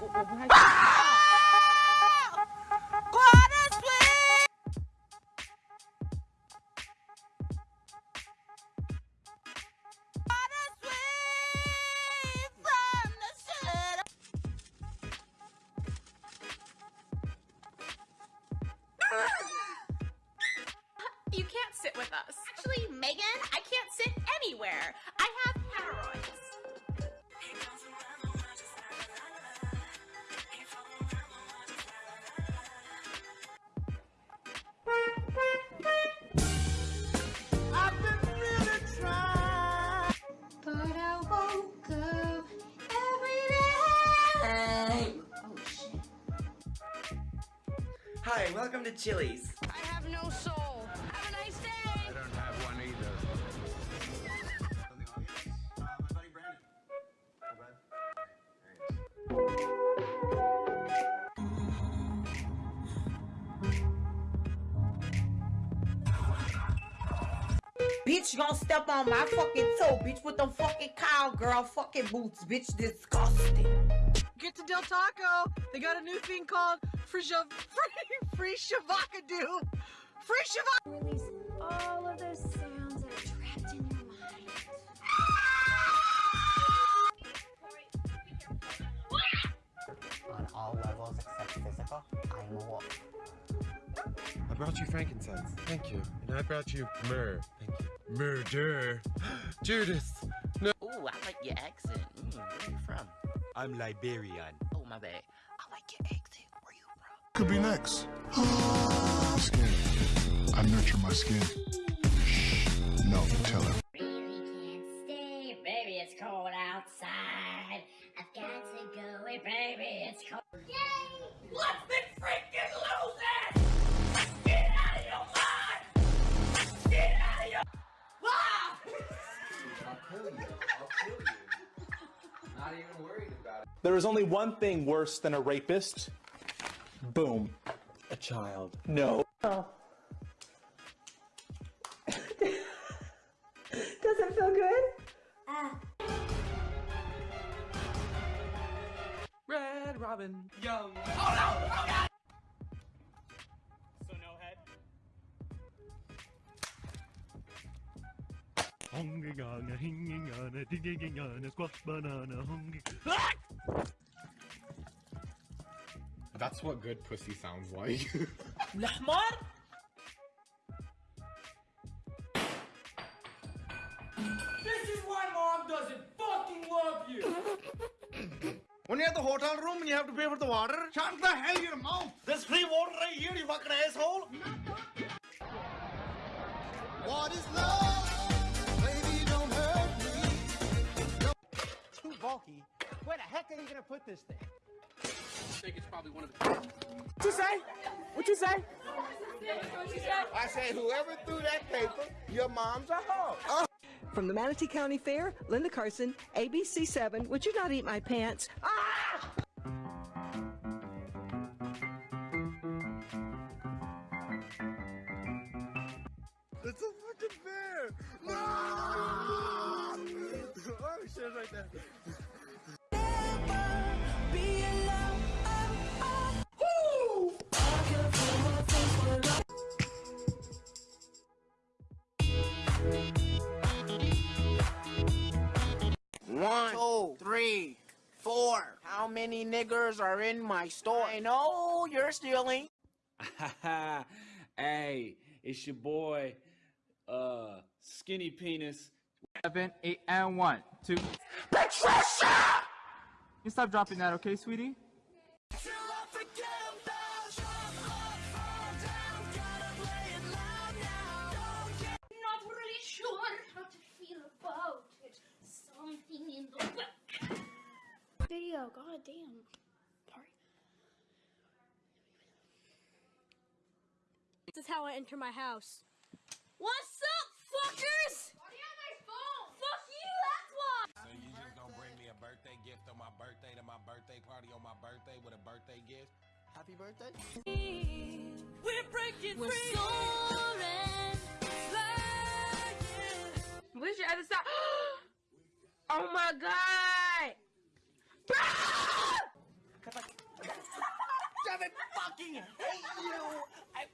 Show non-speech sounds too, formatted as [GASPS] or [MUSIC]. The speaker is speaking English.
You can't sit with us. Actually, Megan, I can't sit anywhere. Hi, welcome to Chili's. I have no soul. Have a nice day. I don't have one either. Bitch, gonna step on my fucking toe, bitch, with them fucking cowgirl fucking boots, bitch, disgusting. Get to Del Taco. They got a new thing called free shav- free free shavakadu. Free shavak. Release all of those sounds that are trapped in your mind. on all levels except physical, I am a wolf. I brought you frankincense. Thank you. And I brought you myrrh. Thank you. Murder. [GASPS] Judas. No. Ooh, I like your accent. Mm, where are you from? I'm Liberian. Oh, my bad. Could be next. [GASPS] skin. I nurture my skin. Shh. No, tell her. Stay, baby. It's cold outside. I've got to go away, baby. It's cold. Yay! Let's be freaking losers! Get out of your mind! Get out of your... Ah! There is only one thing worse than a rapist. Boom. A child. No. Oh. [LAUGHS] Does it feel good? Ah. Red Robin. Young. Oh, so no head? Hungry gonna, hinging gonna, digging gonna, squash banana, hungry. Ah! That's what good pussy sounds like. [LAUGHS] الحمار This is why mom doesn't fucking love you! when you're at the hotel room and you have to pay for the water, shut the hell your mouth! There's free water right here, you fucking asshole! What is love? Baby, don't hurt me. Too bulky. Where the heck are you gonna put this thing? I think it's probably one of the. What you say? What you say? I say, whoever threw that paper, your mom's a hoe. From the Manatee County Fair, Linda Carson, ABC7. Would you not eat my pants? Ah! How many niggers are in my store? I know you're stealing. [LAUGHS] hey, it's your boy, uh, Skinny Penis. Seven, eight, and one, two. Patricia! You stop dropping that, okay, sweetie? Video, god damn. Sorry. This is how I enter my house. What's up, fuckers? Fuck you, that's why. So you just gonna bring me a birthday gift on my birthday to my birthday party on my birthday with a birthday gift? Happy birthday? We're breaking We're free. soaring, flying. Where's your other side? [GASPS] oh my god! [LAUGHS] Because [LAUGHS] I fucking hate you! I